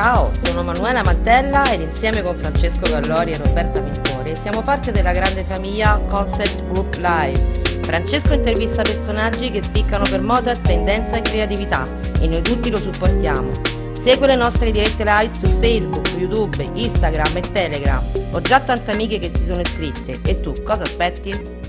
Ciao, sono Manuela Mantella ed insieme con Francesco Gallori e Roberta Pintori siamo parte della grande famiglia Concept Group Live. Francesco intervista personaggi che spiccano per moda, tendenza e creatività e noi tutti lo supportiamo. Segue le nostre dirette live su Facebook, YouTube, Instagram e Telegram. Ho già tante amiche che si sono iscritte e tu cosa aspetti?